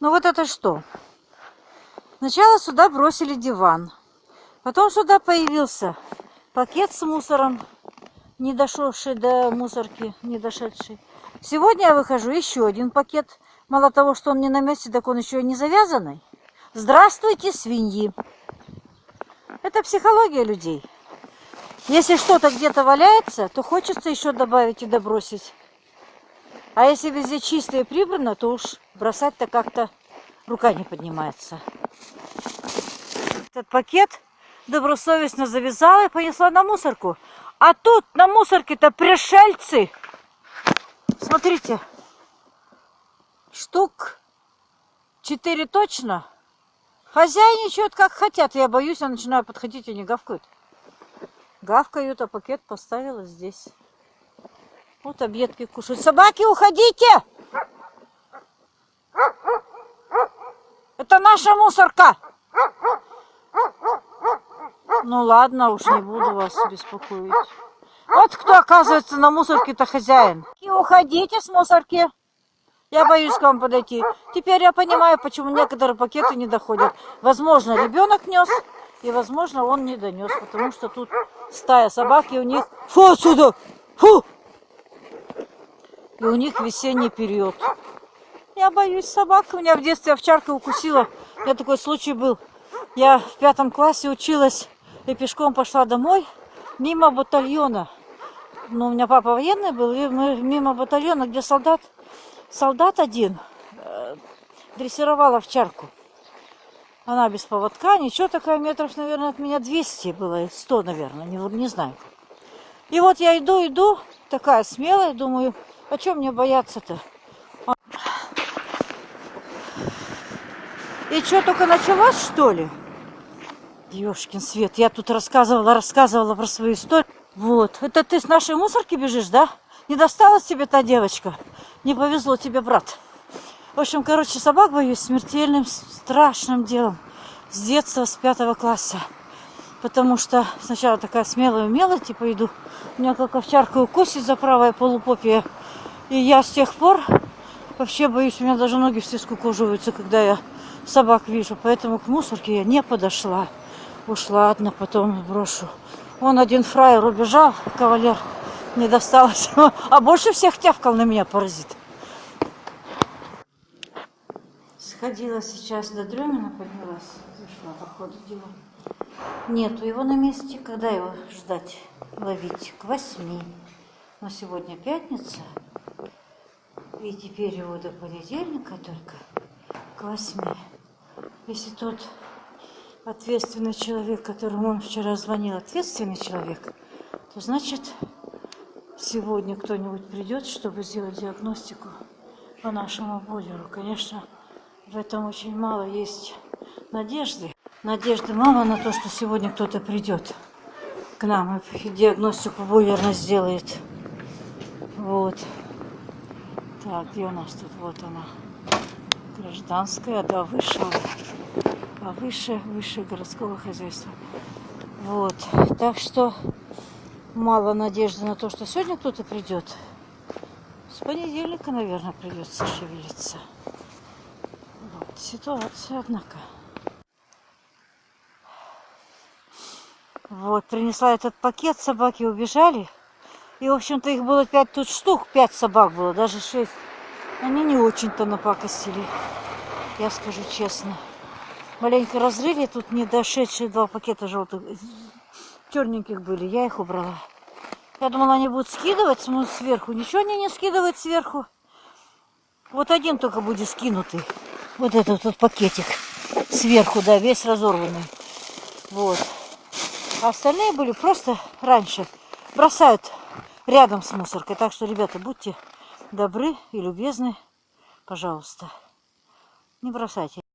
Ну вот это что? Сначала сюда бросили диван. Потом сюда появился пакет с мусором, не дошедший до мусорки, не дошедший. Сегодня я выхожу еще один пакет. Мало того, что он не на месте, так он еще и не завязанный. Здравствуйте, свиньи! Это психология людей. Если что-то где-то валяется, то хочется еще добавить и добросить. А если везде чисто и прибрано, то уж бросать-то как-то рука не поднимается. Этот пакет добросовестно завязала и понесла на мусорку. А тут на мусорке-то пришельцы. Смотрите, штук четыре точно. Хозяйничают как хотят. Я боюсь, я начинаю подходить, и не гавкают. Гавкают, а пакет поставила здесь. Вот объедки кушают. Собаки, уходите! Это наша мусорка! Ну ладно, уж не буду вас беспокоить. Вот кто, оказывается, на мусорке-то хозяин. И уходите с мусорки. Я боюсь к вам подойти. Теперь я понимаю, почему некоторые пакеты не доходят. Возможно, ребенок нес, и, возможно, он не донес, потому что тут стая собак, и у них... Фу отсюда! Фу! И у них весенний период. Я боюсь собак. У меня в детстве овчарка укусила. У меня такой случай был. Я в пятом классе училась и пешком пошла домой мимо батальона. Ну, у меня папа военный был, и мы мимо батальона, где солдат, солдат один э, дрессировал овчарку. Она без поводка, ничего такая, метров, наверное, от меня 200 было, 100, наверное, не, не знаю. И вот я иду, иду, такая смелая, думаю, а чем мне бояться-то? И что, только началось, что ли? Ёшкин свет, я тут рассказывала, рассказывала про свою историю. Вот, это ты с нашей мусорки бежишь, да? Не досталась тебе та девочка? Не повезло тебе, брат. В общем, короче, собак боюсь смертельным, страшным делом. С детства, с пятого класса. Потому что сначала такая смелая умелая, типа иду. Меня как овчарка укусит за правое полупопие. И я с тех пор вообще боюсь, у меня даже ноги все скукоживаются, когда я собак вижу. Поэтому к мусорке я не подошла. Уж ладно, потом брошу. Он один фраер убежал, кавалер не досталось. А больше всех тявкал на меня паразит. Сходила сейчас до Дремина, поднялась, зашла по ходу дела. Нету его на месте. Когда его ждать, ловить? К восьми. Но сегодня пятница. И теперь его до понедельника только к восьми. Если тот ответственный человек, которому он вчера звонил, ответственный человек, то значит сегодня кто-нибудь придет, чтобы сделать диагностику по нашему бойлеру. Конечно, в этом очень мало есть надежды. Надежды мало на то, что сегодня кто-то придет к нам и диагностику бойлерно сделает. Вот. Так, где у нас тут? Вот она. Гражданская, да, вышла а выше, выше городского хозяйства. Вот. Так что мало надежды на то, что сегодня кто-то придет. С понедельника, наверное, придется шевелиться. Вот. Ситуация, однако. Вот, принесла этот пакет, собаки убежали. И, в общем-то, их было пять тут штук, пять собак было, даже шесть. Они не очень-то напакостили, я скажу честно маленько разрыли. Тут не дошедшие два пакета желтых, черненьких были. Я их убрала. Я думала, они будут скидывать сверху. Ничего они не скидывают сверху. Вот один только будет скинутый. Вот этот вот пакетик сверху, да, весь разорванный. Вот. А остальные были просто раньше. Бросают рядом с мусоркой. Так что, ребята, будьте добры и любезны. Пожалуйста. Не бросайте